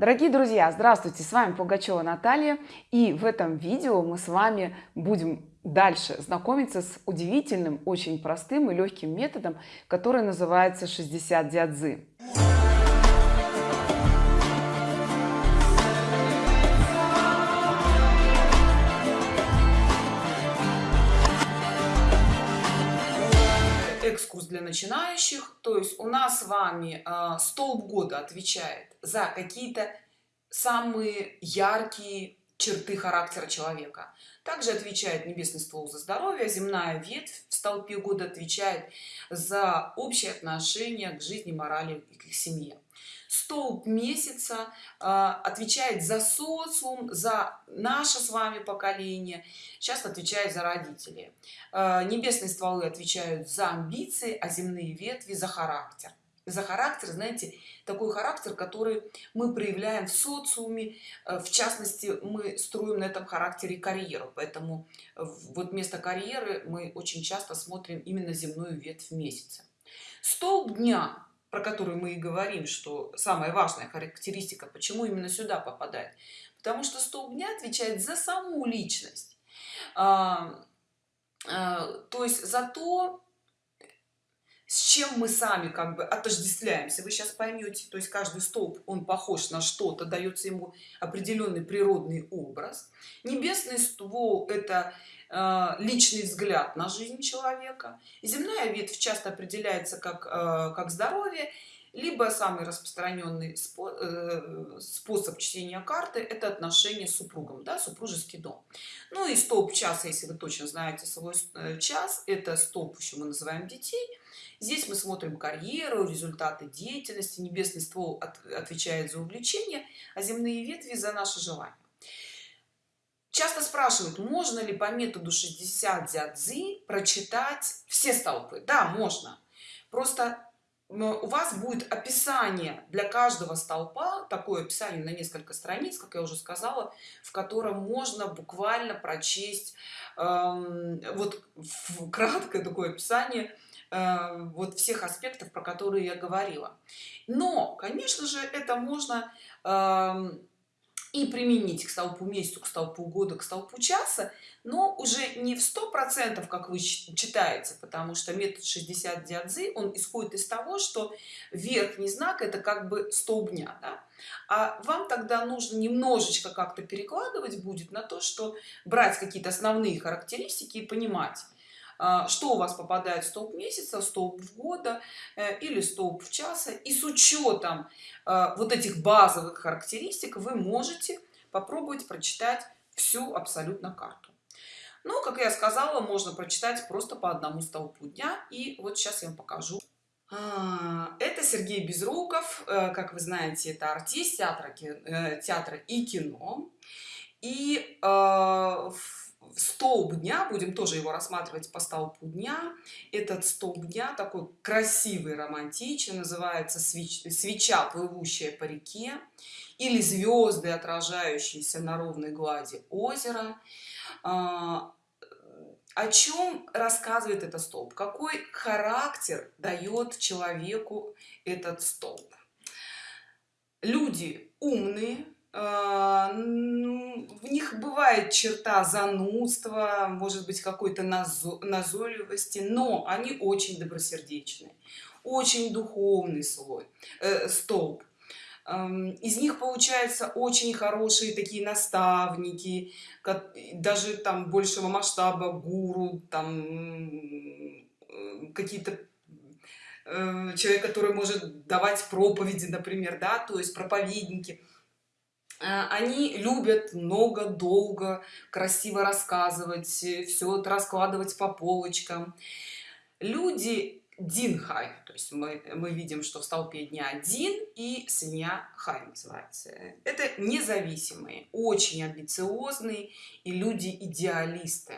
Дорогие друзья, здравствуйте! С вами Пугачева Наталья. И в этом видео мы с вами будем дальше знакомиться с удивительным, очень простым и легким методом, который называется 60 дядзы. Для начинающих. То есть у нас с вами э, столб года отвечает за какие-то самые яркие черты характера человека. Также отвечает небесный ствол за здоровье земная ветвь в столпе года отвечает за общее отношение к жизни морали и к семье столб месяца э, отвечает за социум за наше с вами поколение часто отвечает за родителей. Э, небесные стволы отвечают за амбиции а земные ветви за характер. За характер знаете такой характер который мы проявляем в социуме э, в частности мы строим на этом характере карьеру. Поэтому вот вместо карьеры мы очень часто смотрим именно земную ветвь месяца. Столб дня про который мы и говорим что самая важная характеристика почему именно сюда попадает потому что столб дня отвечает за саму личность. А, а, то есть за то с чем мы сами как бы отождествляемся? Вы сейчас поймете то есть каждый столб он похож на что-то дается ему определенный природный образ. Небесный ствол это э, личный взгляд на жизнь человека. Земная ветвь часто определяется как э, как здоровье либо самый распространенный э, способ чтения карты это отношения с супругом да, супружеский дом. Ну и столб часа если вы точно знаете свой э, час это столб еще мы называем детей здесь мы смотрим карьеру результаты деятельности небесный ствол от, отвечает за увлечение а земные ветви за наши желания часто спрашивают можно ли по методу 60 дзядзи прочитать все столпы? Да можно. Просто у вас будет описание для каждого столпа такое описание на несколько страниц как я уже сказала в котором можно буквально прочесть э, вот краткое такое описание э, вот всех аспектов про которые я говорила но конечно же это можно э, и применить к столпу месяцу к столпу года к столпу часа но уже не в сто процентов как вы читаете потому что метод 60 диадзы он исходит из того что верхний знак это как бы столб дня да? а вам тогда нужно немножечко как-то перекладывать будет на то что брать какие-то основные характеристики и понимать что у вас попадает столб месяца столб в года э, или столб в часа. И с учетом а, вот этих базовых характеристик вы можете попробовать прочитать всю абсолютно карту. Ну как я сказала можно прочитать просто по одному столбу дня. И вот сейчас я вам покажу. А, это Сергей Безруков, э, как вы знаете, это артист театра, э, театра и кино. И в столб дня будем тоже его рассматривать по столбу дня. Этот столб дня такой красивый романтичный называется свеч, свеча плывущая по реке или звезды отражающиеся на ровной глади озера а, о чем рассказывает этот столб? Какой характер дает человеку этот столб? Люди умные в них бывает черта занудства может быть какой-то назойливости но они очень добросердечные очень духовный слой э, столб. Из них получаются очень хорошие такие наставники даже там большего масштаба гуру там какие-то э, человек который может давать проповеди например да то есть проповедники. Э, они любят много долго красиво рассказывать все это раскладывать по полочкам. Люди динхай то есть мы, мы видим что в столпе дня один и свинья хай называется. Это независимые очень амбициозные и люди идеалисты.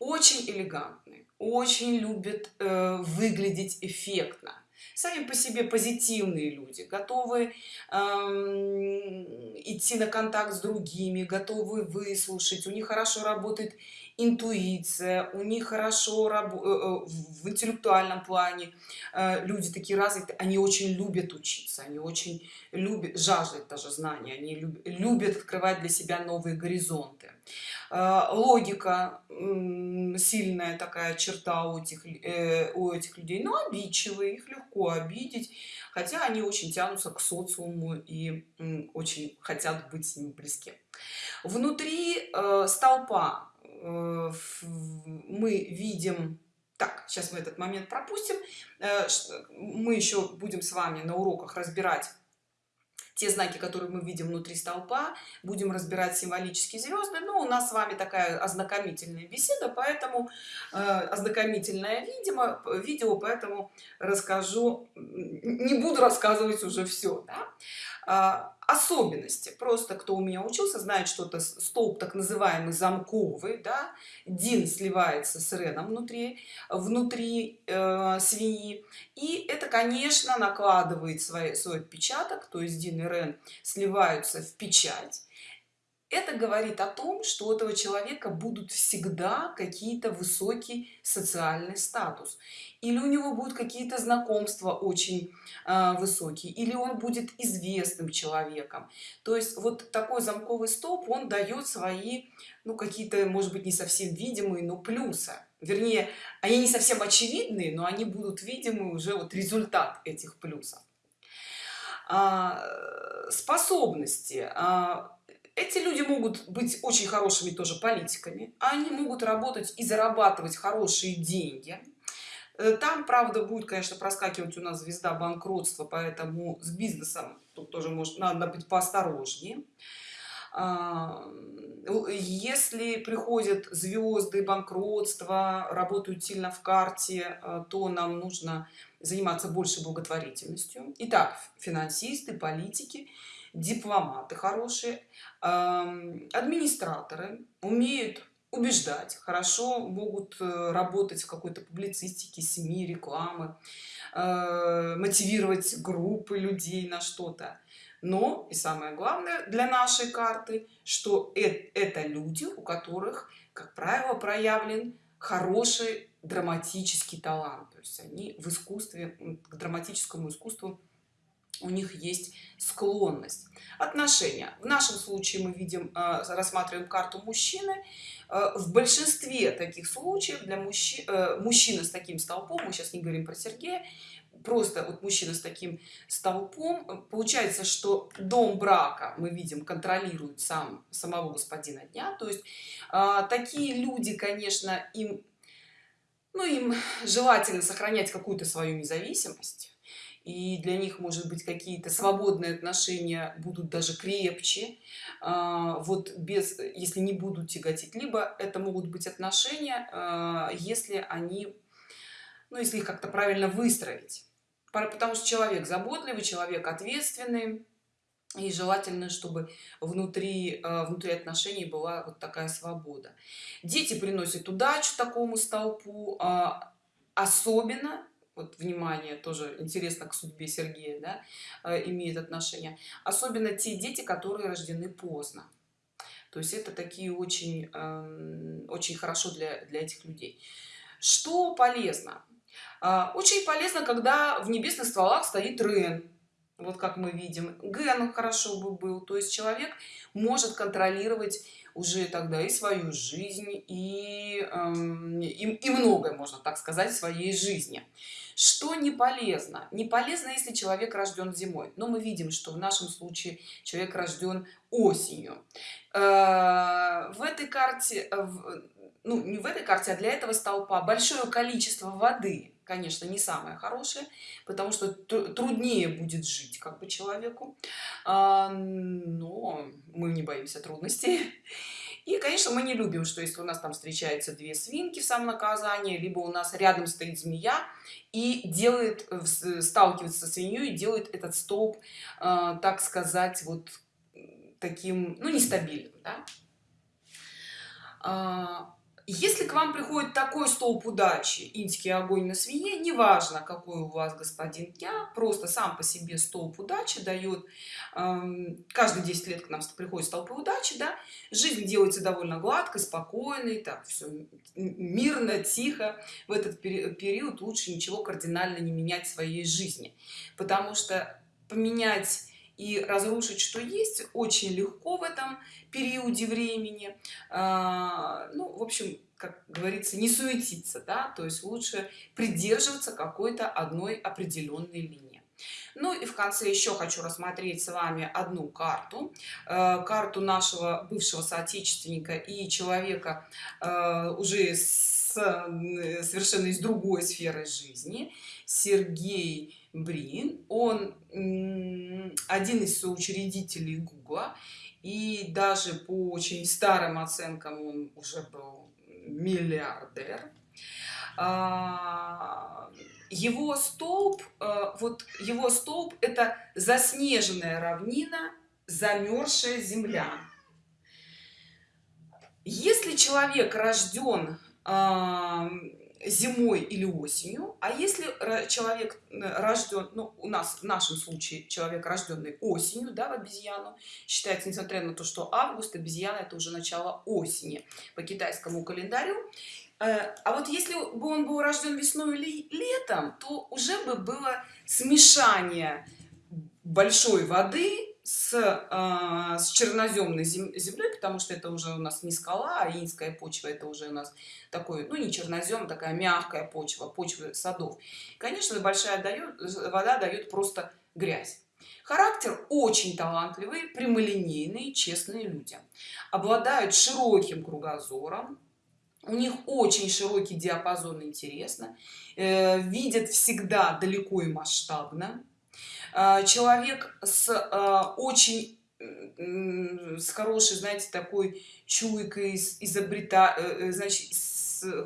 Очень элегантные очень любят э, выглядеть эффектно. Сами по себе позитивные люди готовы эм, идти на контакт с другими готовы выслушать. У них хорошо работает интуиция у них хорошо э, э, в интеллектуальном плане. Э, люди такие развитые они очень любят учиться они очень любят жаждут даже знания они любят открывать для себя новые горизонты логика сильная такая черта у этих у этих людей но обидчивые их легко обидеть хотя они очень тянутся к социуму и очень хотят быть с ним близки. Внутри э, столпа э, мы видим так сейчас мы этот момент пропустим э, мы еще будем с вами на уроках разбирать те знаки которые мы видим внутри столпа будем разбирать символические звезды но у нас с вами такая ознакомительная беседа поэтому э, ознакомительное видимо видео поэтому расскажу не буду рассказывать уже все да? А, особенности. Просто кто у меня учился знает что это столб так называемый замковый да дин сливается с реном внутри внутри э, свиньи. И это конечно накладывает свой, свой отпечаток то есть дин и рен сливаются в печать это говорит о том что у этого человека будут всегда какие-то высокий социальный статус. Или у него будут какие-то знакомства очень э, высокие или он будет известным человеком. То есть вот такой замковый столб он дает свои ну какие-то может быть не совсем видимые но плюсы. Вернее они не совсем очевидные но они будут видимы уже вот результат этих плюсов. А, способности. А, эти люди могут быть очень хорошими тоже политиками они могут работать и зарабатывать хорошие деньги. Э, там правда будет конечно проскакивать у нас звезда банкротства поэтому с бизнесом тут тоже может надо быть поосторожнее. А, если приходят звезды банкротства работают сильно в карте э, то нам нужно заниматься больше благотворительностью. Итак финансисты политики дипломаты хорошие администраторы умеют убеждать хорошо могут э, работать в какой-то публицистике сми рекламы э, мотивировать группы людей на что-то. Но и самое главное для нашей карты что это люди у которых как правило проявлен хороший драматический талант. То есть они в искусстве к драматическому искусству у них есть склонность. Отношения. В нашем случае мы видим э, рассматриваем карту мужчины. Э, в большинстве таких случаев для мужчин э, мужчина с таким столпом мы сейчас не говорим про сергея просто вот мужчина с таким столпом получается что дом брака мы видим контролирует сам самого господина дня. То есть такие люди конечно им ну им желательно сохранять какую-то свою независимость и для них может быть какие-то свободные отношения будут даже крепче. А, вот без если не будут тяготить либо это могут быть отношения а, если они ну если их как-то правильно выстроить. Потому что человек заботливый человек ответственный и желательно чтобы внутри а, внутри отношений была вот такая свобода. Дети приносят удачу такому столпу особенно вот внимание тоже интересно к судьбе сергея да, э, имеет отношение. Особенно те дети которые рождены поздно. То есть это такие очень эм, очень хорошо для для этих людей. Что полезно? А, очень полезно когда в небесных стволах стоит рен вот как мы видим. Ген хорошо бы был то есть человек может контролировать уже тогда и свою жизнь и, эм, и, и многое можно так сказать в своей жизни что не полезно. Не полезно если человек рожден зимой. Но мы видим что в нашем случае человек рожден осенью. Э, в этой карте ну не в этой карте а для этого столпа большое количество воды конечно не самое хорошее потому что труднее будет жить как бы человеку. А, но мы не боимся трудностей и конечно мы не любим что если у нас там встречаются две свинки в самом наказании либо у нас рядом стоит змея и делает сталкивается со свиньей и делает этот столб а, так сказать вот таким ну нестабильным да? Если к вам приходит такой столб удачи инский огонь на свинье неважно какой у вас господин дня просто сам по себе столб удачи дает эм, каждые 10 лет к нам приходит столбы удачи да жизнь делается довольно гладко спокойной так все мирно тихо. В этот период лучше ничего кардинально не менять в своей жизни. Потому что поменять и разрушить что есть очень легко в этом периоде времени. А, ну в общем как говорится не суетиться да то есть лучше придерживаться какой-то одной определенной линии. Ну и в конце еще хочу рассмотреть с вами одну карту. Э, карту нашего бывшего соотечественника и человека э, уже с совершенно из другой сферы жизни. Сергей брин. Он один из соучредителей гугла. И даже по очень старым оценкам он уже был миллиардер. А, его столб э, вот его столб это заснеженная равнина замерзшая земля. Если человек рожден зимой или осенью. А если человек рожден ну, у нас в нашем случае человек рожденный осенью да, в обезьяну считается несмотря на то что август обезьяна это уже начало осени по китайскому календарю. Э, а вот если бы он был рожден весной или летом то уже бы было смешание большой воды с, э, с черноземной землей, потому что это уже у нас не скала, а инская почва, это уже у нас такой, ну не чернозем, такая мягкая почва, почва садов. Конечно, большая дает, вода дает просто грязь. Характер очень талантливый, прямолинейный, честные люди. Обладают широким кругозором, у них очень широкий диапазон интересно, э, видят всегда далеко и масштабно а, человек с а, очень с хорошей знаете такой чуйкой изобрета э, э, значит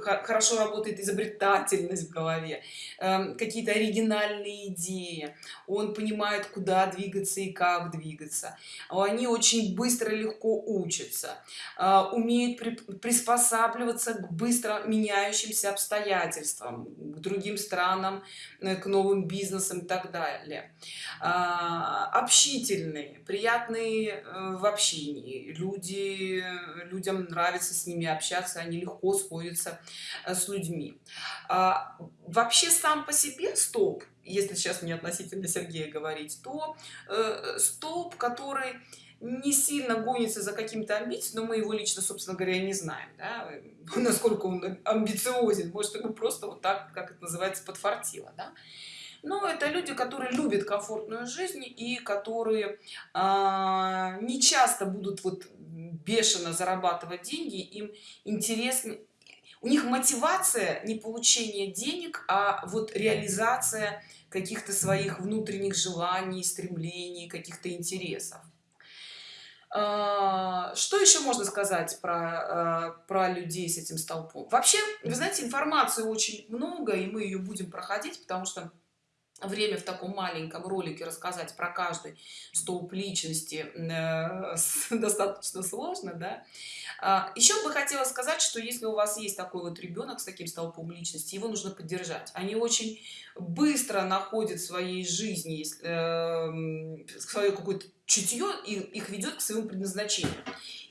хорошо работает изобретательность в голове эм, какие-то оригинальные идеи. Он понимает куда двигаться и как двигаться. Они очень быстро легко учатся э, умеют приспосабливаться к быстро меняющимся обстоятельствам к другим странам э, к новым бизнесам и так далее. А, общительные приятные э, в общении. Люди людям нравится с ними общаться они легко сходятся общаться э, с людьми а, вообще сам по себе столб если сейчас не относительно сергея говорить то э, столб который не сильно гонится за каким-то амбицией но мы его лично собственно говоря не знаем да? насколько он амбициозен может ему просто вот так как это называется подфартило да? но это люди которые любят комфортную жизнь и которые а, не часто будут вот бешено зарабатывать деньги им интересны у них мотивация не получение денег а вот реализация каких-то своих внутренних желаний стремлений каких-то интересов. А, что еще можно сказать про а, про людей с этим столпом? Вообще вы знаете информации очень много и мы ее будем проходить потому что время в таком маленьком ролике рассказать про каждый столб личности э, достаточно сложно да? А, еще бы хотела сказать что если у вас есть такой вот ребенок с таким столпом личности его нужно поддержать они очень быстро находят в своей жизни э, свое какое-то чутье и их ведет к своему предназначению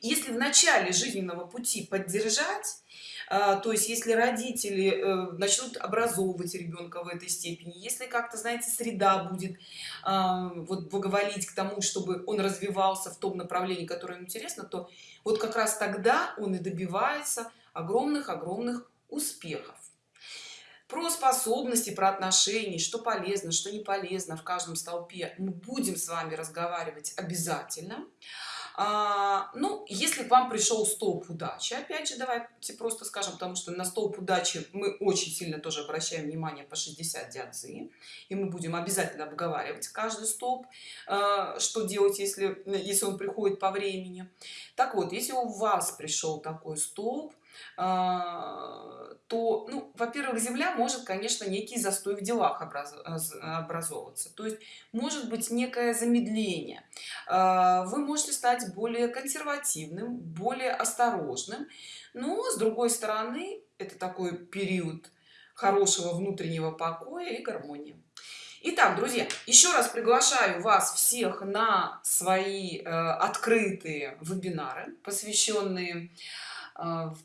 если в начале жизненного пути поддержать то есть если родители э, начнут образовывать ребенка в этой степени если как-то знаете среда будет а, вот благоволить к тому чтобы он развивался в том направлении которое ему интересно то вот как раз тогда он и добивается огромных огромных успехов. Про способности про отношения что полезно что не полезно в каждом столпе мы будем с вами разговаривать обязательно. а, ну если к вам пришел столб удачи опять же давайте просто скажем потому что на столб удачи мы очень сильно тоже обращаем внимание по 60 диадзы и мы будем обязательно обговаривать каждый столб а, что делать если если он приходит по времени. Так вот если у вас пришел такой столб а, то ну во-первых земля может конечно некий застой в делах образовываться. То есть может быть некое замедление. А, вы можете стать более консервативным более осторожным. Но с другой стороны это такой период хорошего внутреннего покоя и гармонии. Итак, друзья, еще раз приглашаю вас всех на свои э, открытые вебинары, посвященные э,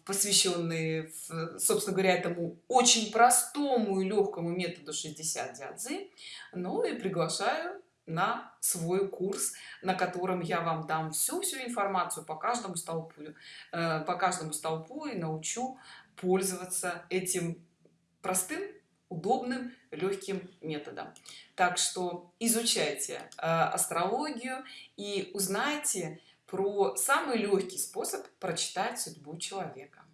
посвященные, собственно говоря, этому очень простому и легкому методу 60 дядзы. Ну и приглашаю на свой курс, на котором я вам дам всю-всю информацию по каждому столпу, э, по каждому столпу и научу пользоваться этим простым удобным легким методом так что изучайте э, астрологию и узнайте про самый легкий способ прочитать судьбу человека